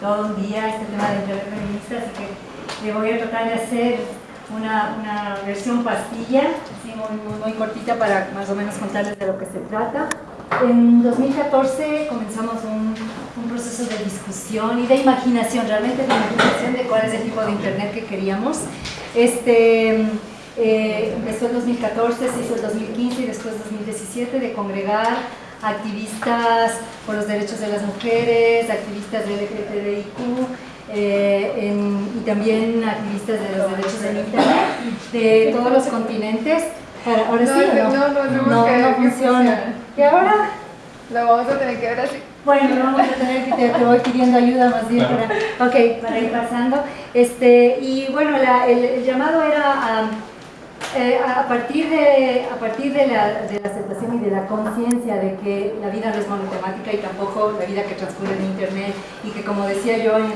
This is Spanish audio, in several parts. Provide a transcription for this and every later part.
todo un día este tema de Internet feminista, así que le voy a tratar de hacer una, una versión pastilla, así muy, muy, cortita para más o menos contarles de lo que se trata. En 2014 comenzamos un, un, proceso de discusión y de imaginación, realmente de imaginación de cuál es el tipo de internet que queríamos. Este, eh, empezó en 2014, se hizo en 2015 y después 2017 de congregar activistas por los derechos de las mujeres, activistas de LGTBIQ, eh, y también activistas de los derechos del Internet de todos los continentes. Ahora sí, no, no, no, no, no, funciona. ¿Y ahora? Lo vamos a tener que ver así. Bueno, vamos a tener que te, te, voy pidiendo ayuda más bien para, okay, para ir pasando. Este, y bueno, la, el, el, llamado era a eh, a, partir de, a partir de la, de la aceptación y de la conciencia de que la vida no es monotemática y tampoco la vida que transcurre en Internet y que como decía yo en,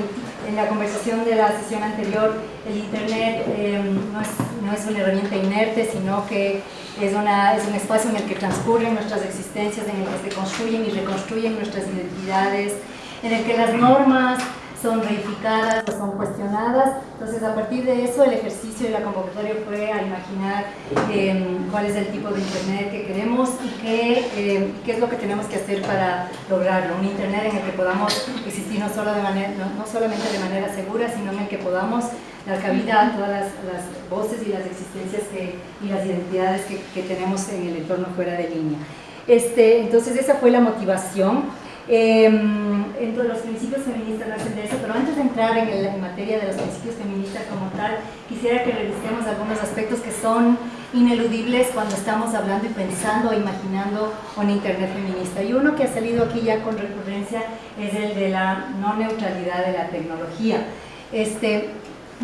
en la conversación de la sesión anterior, el Internet eh, no, es, no, es, una herramienta inerte, sino que es, una, es un espacio en el que transcurren nuestras existencias, en el que se construyen y reconstruyen nuestras identidades, en el que las normas son reificadas o son cuestionadas. Entonces, a partir de eso, el ejercicio de la convocatoria fue a imaginar eh, cuál es el tipo de Internet que queremos y qué, eh, qué es lo que tenemos que hacer para lograrlo. Un Internet en el que podamos existir no, solo de manera, no, no solamente de manera segura, sino en el que podamos dar cabida a todas las, las voces y las existencias que, y las identidades que, que, tenemos en el entorno fuera de línea. Este, entonces, esa fue la motivación. Eh, entre los principios feministas nacen de eso, pero antes de entrar en, el, en, materia de los principios feministas como tal, quisiera que revisemos algunos aspectos que son ineludibles cuando estamos hablando y pensando o imaginando un Internet feminista. Y uno que ha salido aquí ya con recurrencia es el de la no neutralidad de la tecnología. Este,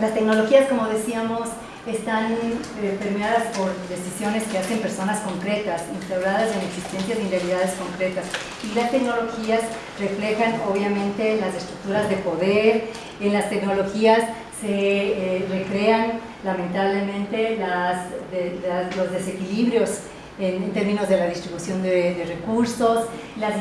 las tecnologías, como decíamos, están eh, permeadas por decisiones que hacen personas concretas, instauradas en existencias y realidades concretas. Y las tecnologías reflejan obviamente las estructuras de poder, en las tecnologías se eh, recrean lamentablemente las, de, los desequilibrios en, en, términos de la distribución de, de recursos, las,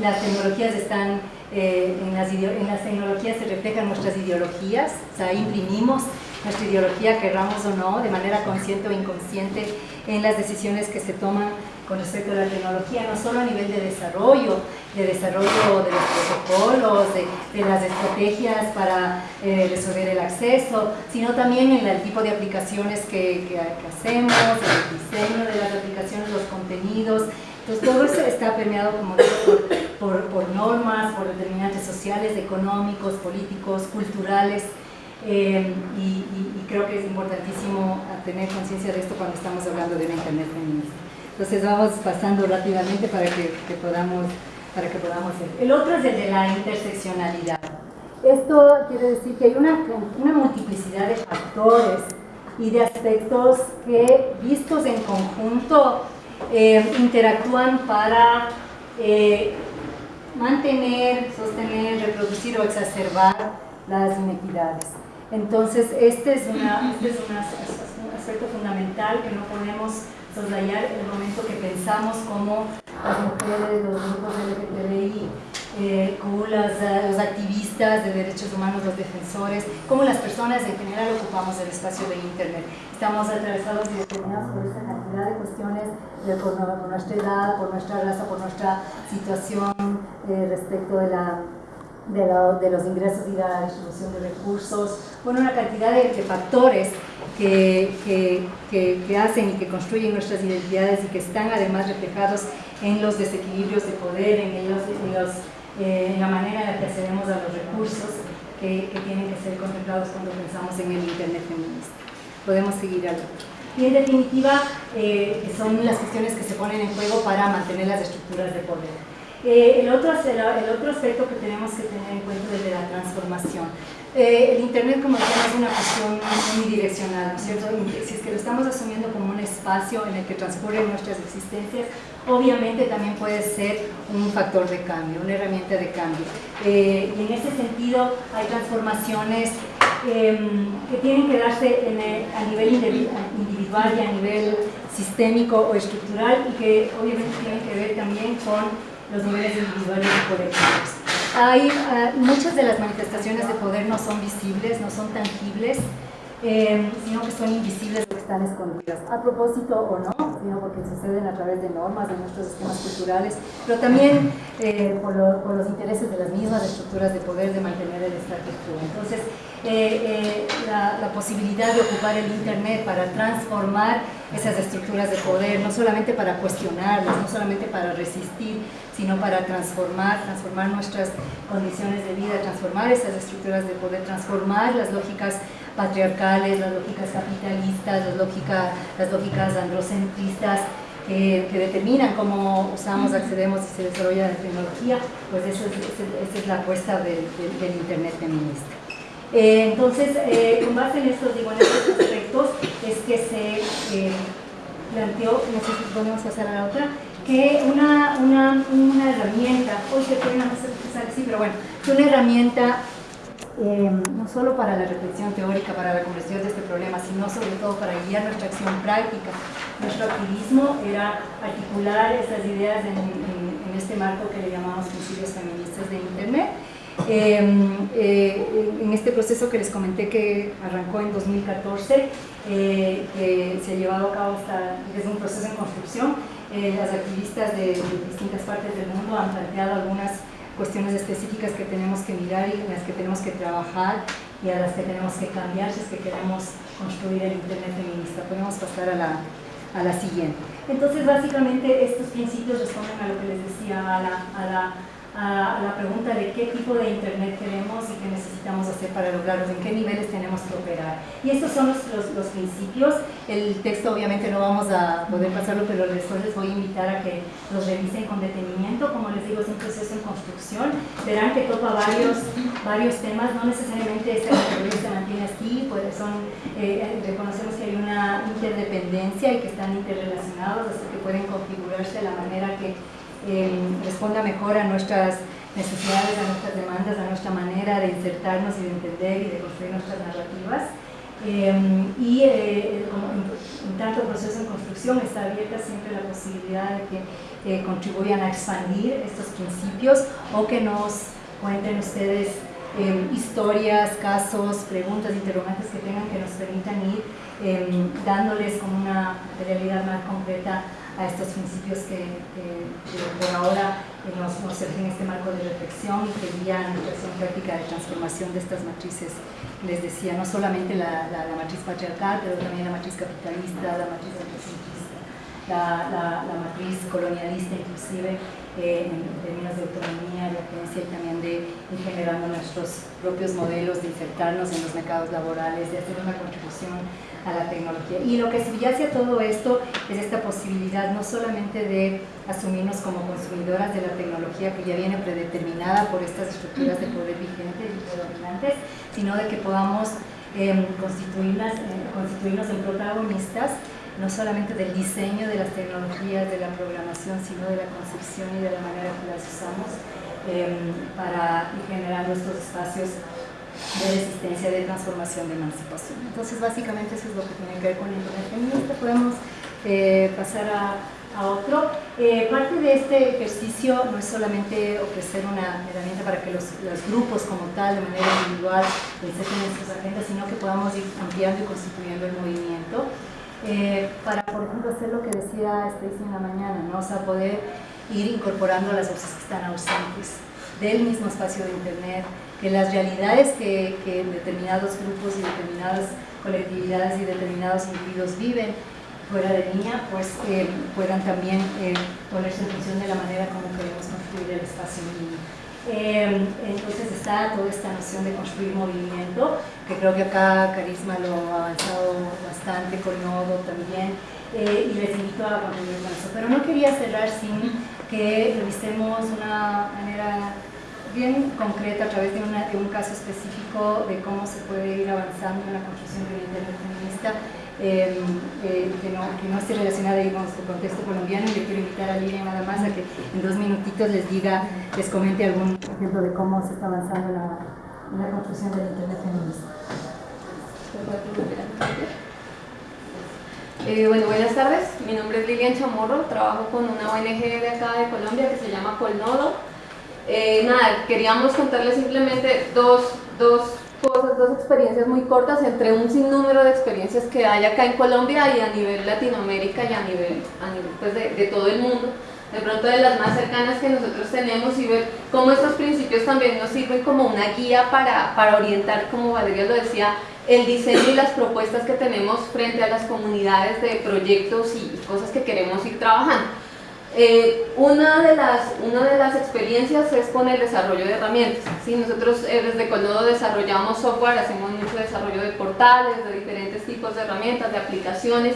las tecnologías están eh, en, las en, las tecnologías se reflejan nuestras ideologías, o sea, imprimimos nuestra ideología, querramos o no, de manera consciente o inconsciente, en las decisiones que se toman con respecto a la tecnología, no solo a nivel de desarrollo, de desarrollo de los protocolos, de, de las estrategias para eh, resolver el acceso, sino también en el tipo de aplicaciones que, que, que hacemos, el diseño de las aplicaciones, los contenidos, entonces todo eso está permeado como digo, por, por, por normas, por determinantes sociales, económicos, políticos, culturales, eh, y, y, y, creo que es importantísimo tener conciencia de esto cuando estamos hablando de una Internet feminista. Entonces vamos pasando rápidamente para que, que, podamos, para que podamos ver. El otro es el de la interseccionalidad. Esto quiere decir que hay una, una multiplicidad de factores y de aspectos que vistos en conjunto eh, interactúan para eh, mantener, sostener, reproducir o exacerbar las inequidades. Entonces, este es, una, este es un aspecto fundamental que no podemos soslayar el momento que pensamos cómo las mujeres, los grupos LGTBI, eh, como las, los activistas de derechos humanos, los defensores, como las personas en general ocupamos el espacio de Internet. Estamos atravesados y determinados por esta cantidad de cuestiones, por, por, nuestra edad, por nuestra raza, por nuestra situación eh, respecto de la de, la, de, los ingresos y la distribución de recursos, bueno, una cantidad de, de factores que, que, que, que, hacen y que construyen nuestras identidades y que están además reflejados en los desequilibrios de poder, en, los, en, los, eh, en la manera en la que accedemos a los recursos que, tienen que ser contemplados cuando pensamos en el Internet feminista. Podemos seguir al Y en definitiva, eh, son las cuestiones que se ponen en juego para mantener las estructuras de poder. Eh, el, otro, el, otro aspecto que tenemos que tener en cuenta es de la transformación. Eh, el Internet, como decía, es una cuestión unidireccional, ¿no es cierto? Si es que lo estamos asumiendo como un espacio en el que transcurren nuestras existencias, obviamente también puede ser un factor de cambio, una herramienta de cambio. Eh, y en ese sentido hay transformaciones eh, que tienen que darse en el, a nivel individual y a nivel sistémico o estructural y que obviamente tienen que ver también con los niveles individuales y colectivos. hay, ah, muchas de las manifestaciones de poder no son visibles, no son tangibles, eh, sino que son invisibles o están escondidas, a propósito o no, sino porque suceden a través de normas de nuestros sistemas culturales, pero también eh, por, los intereses de las mismas estructuras de poder de mantener el status quo. Entonces, eh, la, la, posibilidad de ocupar el Internet para transformar esas estructuras de poder, no solamente para cuestionarlas, no solamente para resistir, sino para transformar, transformar nuestras condiciones de vida, transformar esas estructuras de poder, transformar las lógicas patriarcales, las lógicas capitalistas, las, lógicas, las lógicas androcentristas, que, determinan cómo usamos, accedemos y se desarrolla la tecnología, pues esa es, la apuesta del, Internet feminista. Eh, entonces, eh, con base en estos, digo, en estos aspectos, es que se eh, planteó, no sé si podemos pasar a la otra, que una, una, una herramienta, hoy se pueden hacer así, pero bueno, que una herramienta eh, no solo para la reflexión teórica, para la comprensión de este problema, sino sobre todo para guiar nuestra acción práctica. Nuestro activismo era articular estas ideas en, este marco que le llamamos principios feministas de Internet. Eh, eh, en este proceso que les comenté que arrancó en 2014, que se ha llevado a cabo hasta, es un proceso en construcción, las activistas de, de distintas partes del mundo han planteado algunas cuestiones específicas que tenemos que mirar y en las que tenemos que trabajar y a las que tenemos que cambiar si es que queremos construir el Internet feminista. Podemos pasar a la, a la siguiente. Entonces, básicamente, estos principios responden a lo que les decía, a la, a la a la pregunta de qué tipo de Internet queremos y qué necesitamos hacer para lograrlo, en qué niveles tenemos que operar. Y estos son los, los, principios. El texto obviamente no vamos a poder pasarlo, pero después les voy a invitar a que los revisen con detenimiento. Como les digo, es un proceso en construcción. Verán que toca varios, varios temas, no necesariamente esta categoría se mantiene así, pues son, eh, reconocemos que hay una interdependencia y que están interrelacionados, hasta que pueden configurarse de la manera que responda mejor a nuestras necesidades, a nuestras demandas, a nuestra manera de insertarnos y de entender y de construir nuestras narrativas. Em, y eh, como en, tanto proceso en construcción está abierta siempre la posibilidad de que eh, contribuyan a expandir estos principios o que nos cuenten ustedes em, historias, casos, preguntas, interrogantes que tengan que nos permitan ir em, dándoles como una realidad más concreta a estos principios que, por ahora nos, nos en este marco de reflexión y que guían la acción práctica de transformación de estas matrices. Les decía, no solamente la, la, matriz patriarcal, pero también la matriz capitalista, la matriz anticentrista, la, la, matriz colonialista inclusive, en términos de autonomía, de agencia y también de ir generando nuestros propios modelos de insertarnos en los mercados laborales, de hacer una contribución a la tecnología. Y lo que subyace a todo esto es esta posibilidad no solamente de asumirnos como consumidoras de la tecnología que ya viene predeterminada por estas estructuras de poder vigentes y predominantes, sino de que podamos em, eh, constituirnos en protagonistas no solamente del diseño de las tecnologías, de la programación, sino de la concepción y de la manera que las usamos em, para ir generando estos espacios de resistencia, de transformación, de emancipación. Entonces, básicamente eso es lo que tiene que ver con el Internet feminista. Podemos eh, pasar a, a otro. Eh, parte de este ejercicio no es solamente ofrecer una herramienta para que los, los grupos como tal, de manera individual, inserten en sus agendas, sino que podamos ir ampliando y constituyendo el movimiento. Eh, para, por ejemplo, hacer lo que decía Stacy en la mañana, ¿no? o sea, poder ir incorporando las voces que están ausentes del mismo espacio de Internet, que las realidades que, que determinados grupos y determinadas colectividades y determinados individuos viven fuera de línea, pues eh, puedan también eh, ponerse en función de la manera como queremos construir el espacio mínimo. Eh, entonces está toda esta noción de construir movimiento, que creo que acá Carisma lo ha avanzado bastante, con Nodo también, y les invito a contribuir con eso. Pero no quería cerrar sin que revisemos una manera bien concreta a través de, un caso específico de cómo se puede ir avanzando en la construcción de un feminista em, eh, que, no, que, no, esté relacionada con nuestro contexto colombiano yo quiero invitar a Lilian nada más a que en dos minutitos les diga, les comente algún ejemplo de cómo se está avanzando la, la construcción del Internet feminista. Eh, bueno, buenas tardes, mi nombre es Lilian Chamorro, trabajo con una ONG de acá de Colombia que se llama Colnodo Eh, nada, queríamos contarles simplemente dos, dos cosas, dos experiencias muy cortas entre un sinnúmero de experiencias que hay acá en Colombia y a nivel Latinoamérica y a nivel, a nivel pues de, de todo el mundo de pronto de las más cercanas que nosotros tenemos y ver cómo estos principios también nos sirven como una guía para, para orientar, como Valeria lo decía, el diseño y las propuestas que tenemos frente a las comunidades de proyectos y cosas que queremos ir trabajando. Eh, una, de las, una de las experiencias es con el desarrollo de herramientas. ¿sí? Nosotros eh, desde Conodo desarrollamos software, hacemos mucho desarrollo de portales, de diferentes tipos de herramientas, de aplicaciones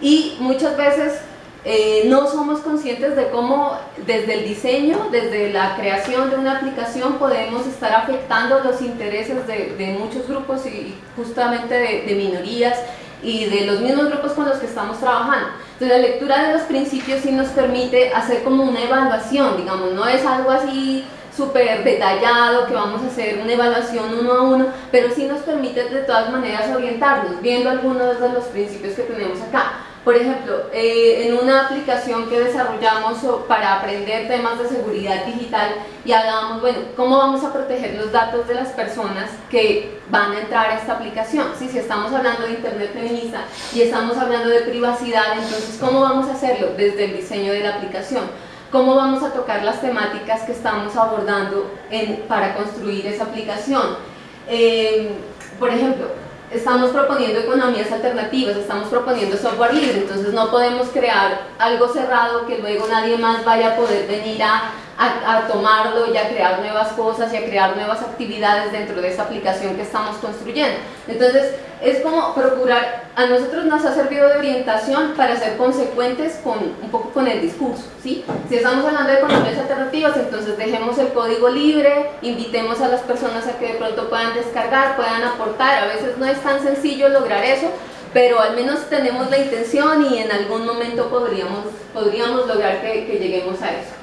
y muchas veces eh, no somos conscientes de cómo desde el diseño, desde la creación de una aplicación podemos estar afectando los intereses de, muchos grupos y justamente de, minorías y de los mismos grupos con los que estamos trabajando. Entonces la lectura de los principios sí nos permite hacer como una evaluación, digamos, no es algo así súper detallado, que vamos a hacer una evaluación uno a uno, pero sí nos permite de todas maneras orientarnos, viendo algunos de los principios que tenemos acá. Por ejemplo, eh, en una aplicación que desarrollamos para aprender temas de seguridad digital y hablábamos, bueno, ¿cómo vamos a proteger los datos de las personas que van a entrar a esta aplicación? Si estamos hablando de Internet feminista y estamos hablando de privacidad, entonces ¿cómo vamos a hacerlo? Desde el diseño de la aplicación. ¿Cómo vamos a tocar las temáticas que estamos abordando para construir esa aplicación? Eh, por ejemplo, estamos proponiendo economías alternativas, estamos proponiendo software libre, entonces no podemos crear algo cerrado que luego nadie más vaya a poder venir a a, tomarlo y a crear nuevas cosas y a crear nuevas actividades dentro de esa aplicación que estamos construyendo. Entonces, es como procurar, a nosotros nos ha servido de orientación para ser consecuentes con un poco con el discurso, ¿sí? Si estamos hablando de economías alternativas, entonces dejemos el código libre, invitemos a las personas a que de pronto puedan descargar, puedan aportar, a veces no es tan sencillo lograr eso, pero al menos tenemos la intención y en algún momento podríamos, podríamos lograr que lleguemos a eso.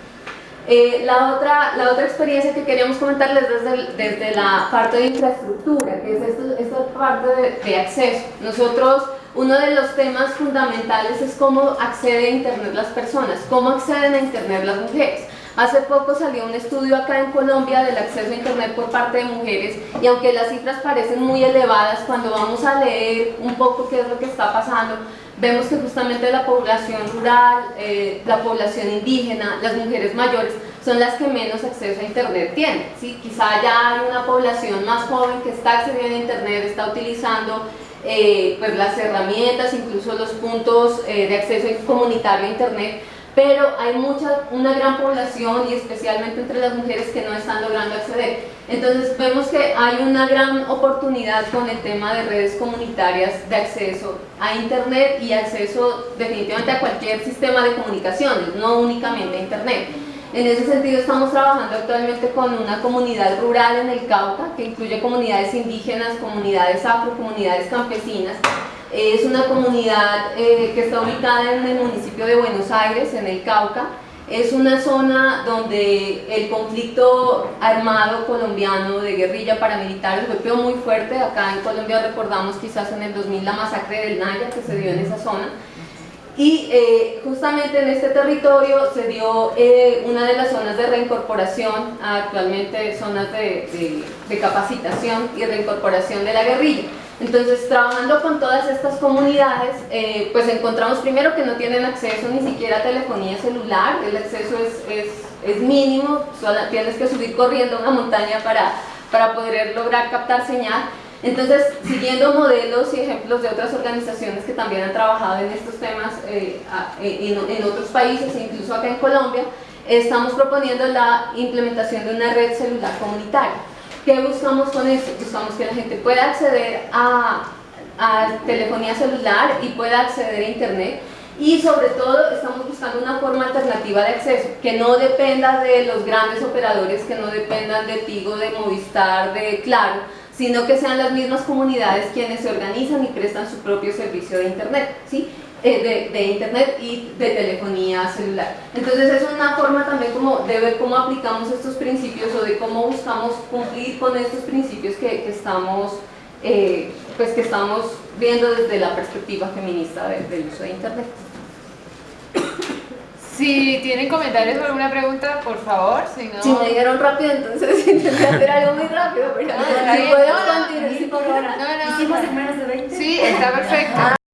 Eh, la, otra, la otra experiencia que queríamos comentarles desde, desde la parte de infraestructura, que es esta parte de, de, acceso. Nosotros, uno de los temas fundamentales es cómo accede a Internet las personas, cómo acceden a Internet las mujeres. Hace poco salió un estudio acá en Colombia del acceso a Internet por parte de mujeres y aunque las cifras parecen muy elevadas, cuando vamos a leer un poco qué es lo que está pasando, vemos que justamente la población rural, eh, la población indígena, las mujeres mayores son las que menos acceso a internet tienen. ¿sí? Quizá ya hay una población más joven que está accediendo a internet, está utilizando eh, pues las herramientas, incluso los puntos eh, de acceso comunitario a internet, pero hay mucha, una gran población y especialmente entre las mujeres que no están logrando acceder. Entonces vemos que hay una gran oportunidad con el tema de redes comunitarias de acceso a internet y acceso definitivamente a cualquier sistema de comunicaciones, no únicamente a internet. En ese sentido estamos trabajando actualmente con una comunidad rural en el Cauca que incluye comunidades indígenas, comunidades afro, comunidades campesinas es una comunidad eh, que está ubicada en el municipio de Buenos Aires, en el Cauca. Es una zona donde el conflicto armado colombiano de guerrilla paramilitares golpeó muy fuerte. Acá en Colombia recordamos quizás en el 2000 la masacre del Naya que se dio en esa zona. Y eh, justamente en este territorio se dio eh, una de las zonas de reincorporación, actualmente zonas de, de capacitación y reincorporación de la guerrilla. Entonces, trabajando con todas estas comunidades, eh, pues encontramos primero que no tienen acceso ni siquiera a telefonía celular, el acceso es, es, mínimo, solo tienes que subir corriendo una montaña para, para poder lograr captar señal. Entonces, siguiendo modelos y ejemplos de otras organizaciones que también han trabajado en estos temas eh, en, en otros países, incluso acá en Colombia, estamos proponiendo la implementación de una red celular comunitaria. ¿Qué buscamos con esto? Buscamos que la gente pueda acceder a, telefonía celular y pueda acceder a internet y sobre todo estamos buscando una forma alternativa de acceso que no dependa de los grandes operadores, que no dependan de Tigo, de Movistar, de Claro, sino que sean las mismas comunidades quienes se organizan y prestan su propio servicio de internet. ¿sí? Eh, de, internet y de telefonía celular. Entonces es una forma también como de ver cómo aplicamos estos principios o de cómo buscamos cumplir con estos principios que, estamos, eh, pues que estamos viendo desde la perspectiva feminista del uso de internet. Si tienen comentarios o alguna pregunta, por favor, si no... Si me dijeron rápido, entonces intenté hacer algo muy rápido, pero si no, no, continuar, sí, por favor. No, no, Hicimos en menos de 20. Sí, está perfecto. Ah,